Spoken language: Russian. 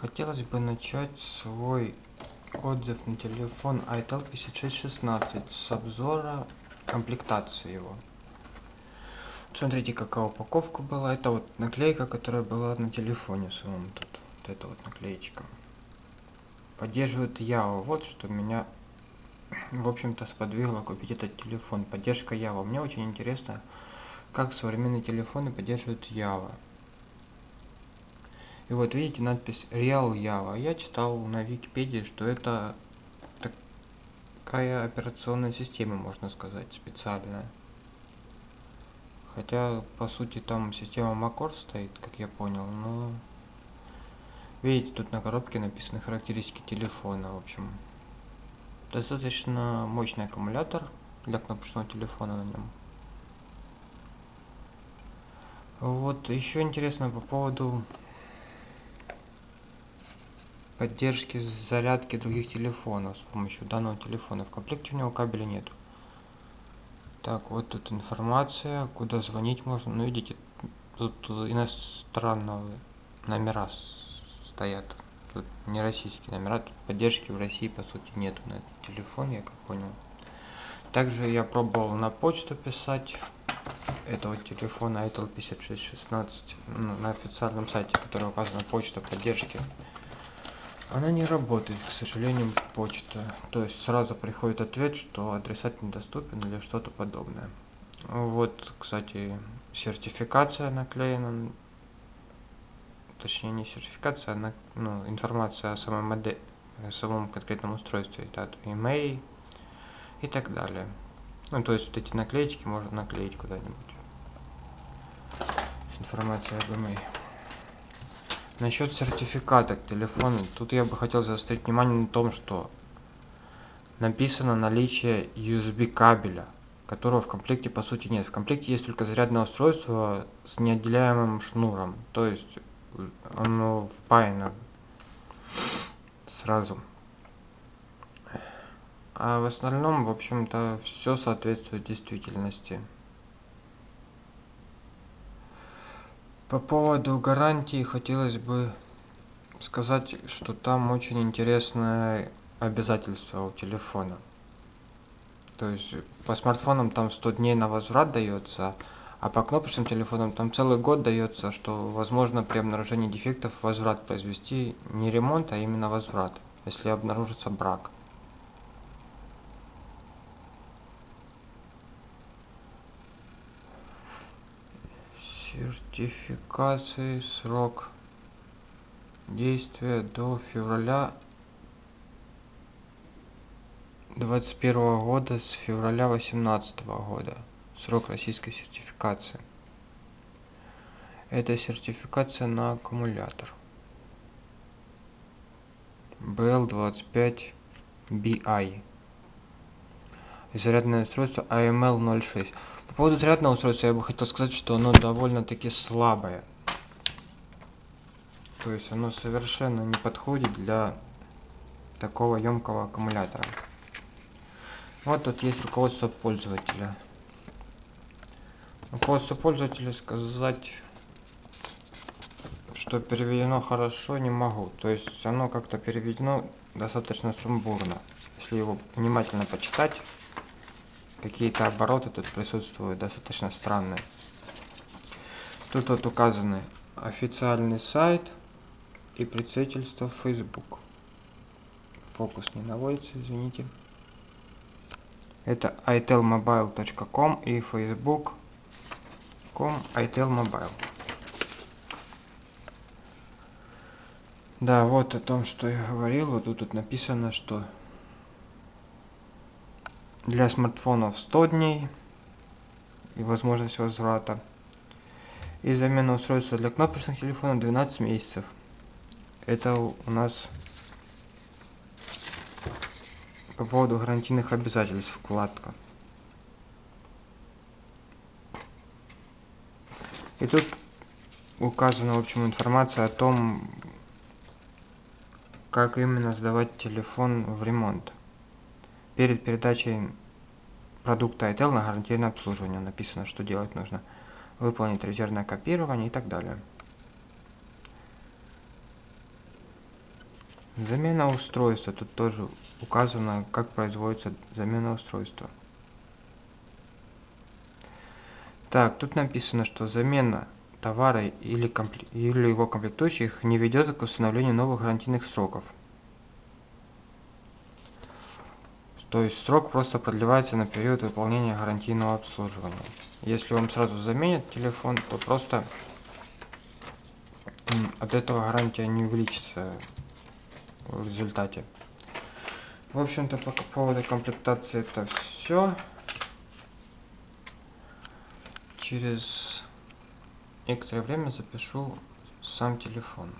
Хотелось бы начать свой отзыв на телефон itel 5616 с обзора комплектации его. Смотрите, какая упаковка была. Это вот наклейка, которая была на телефоне своем тут. Вот эта вот наклеечка. Поддерживает Ява. Вот что меня, в общем-то, сподвигло купить этот телефон. Поддержка Ява. Мне очень интересно, как современные телефоны поддерживают Ява. И вот видите надпись Real Java. Я читал на Википедии, что это такая операционная система, можно сказать, специальная. Хотя, по сути, там система macOS стоит, как я понял, но... Видите, тут на коробке написаны характеристики телефона, в общем. Достаточно мощный аккумулятор для кнопочного телефона на нем. Вот, еще интересно по поводу поддержки зарядки других телефонов с помощью данного телефона. В комплекте у него кабеля нет. Так, вот тут информация, куда звонить можно. Ну, видите, тут иностранные номера стоят. Тут не российские номера, тут поддержки в России, по сути, нету на этот телефон, я как понял. Также я пробовал на почту писать этого телефона itel 5616 на официальном сайте, который указана почта поддержки она не работает, к сожалению, почта. То есть сразу приходит ответ, что адресат недоступен или что-то подобное. Вот, кстати, сертификация наклеена. Точнее, не сертификация, а на, ну, информация о самой модели, о самом конкретном устройстве. Это email и так далее. Ну, то есть вот эти наклеечки можно наклеить куда-нибудь. Информация об email. Насчет сертификата к телефону, тут я бы хотел заострить внимание на том, что написано наличие USB кабеля, которого в комплекте по сути нет. В комплекте есть только зарядное устройство с неотделяемым шнуром, то есть оно впаяно сразу. А в остальном, в общем-то, все соответствует действительности. По поводу гарантии хотелось бы сказать, что там очень интересное обязательство у телефона. То есть по смартфонам там 100 дней на возврат дается, а по кнопочным телефонам там целый год дается, что возможно при обнаружении дефектов возврат произвести не ремонт, а именно возврат, если обнаружится брак. Сертификации срок действия до февраля 21 года с февраля 18 года. Срок российской сертификации. Это сертификация на аккумулятор. BL25BI зарядное устройство AML06 по поводу зарядного устройства я бы хотел сказать, что оно довольно-таки слабое. То есть оно совершенно не подходит для такого емкого аккумулятора. Вот тут есть руководство пользователя. Руководство пользователя сказать, что переведено хорошо, не могу. То есть оно как-то переведено достаточно сумбурно. Если его внимательно почитать, какие-то обороты тут присутствуют достаточно странные. Тут вот указаны официальный сайт и представительство Facebook. Фокус не наводится, извините. Это itelmobile.com и facebook.com itelmobile. Да, вот о том, что я говорил. Вот тут, тут написано, что для смартфонов 100 дней и возможность возврата. И замена устройства для кнопочных телефонов 12 месяцев. Это у нас по поводу гарантийных обязательств вкладка. И тут указана, в общем, информация о том, как именно сдавать телефон в ремонт перед передачей продукта ITEL на гарантийное обслуживание написано, что делать нужно. Выполнить резервное копирование и так далее. Замена устройства. Тут тоже указано, как производится замена устройства. Так, тут написано, что замена товара или, или его комплектующих не ведет к установлению новых гарантийных сроков. То есть срок просто продлевается на период выполнения гарантийного обслуживания. Если вам сразу заменят телефон, то просто от этого гарантия не увеличится в результате. В общем-то, по поводу комплектации это все. Через некоторое время запишу сам телефон.